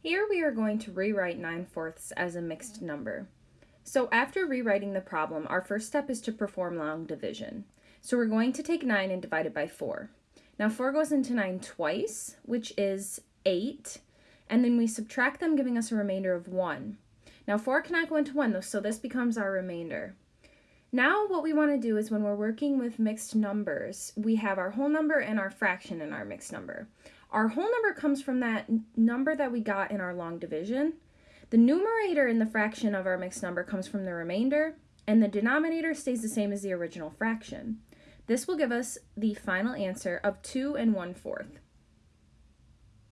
Here we are going to rewrite 9 fourths as a mixed number. So after rewriting the problem, our first step is to perform long division. So we're going to take 9 and divide it by 4. Now 4 goes into 9 twice, which is 8, and then we subtract them, giving us a remainder of 1. Now 4 cannot go into 1, though, so this becomes our remainder. Now what we want to do is when we're working with mixed numbers, we have our whole number and our fraction in our mixed number. Our whole number comes from that number that we got in our long division. The numerator in the fraction of our mixed number comes from the remainder, and the denominator stays the same as the original fraction. This will give us the final answer of 2 and 1 fourth.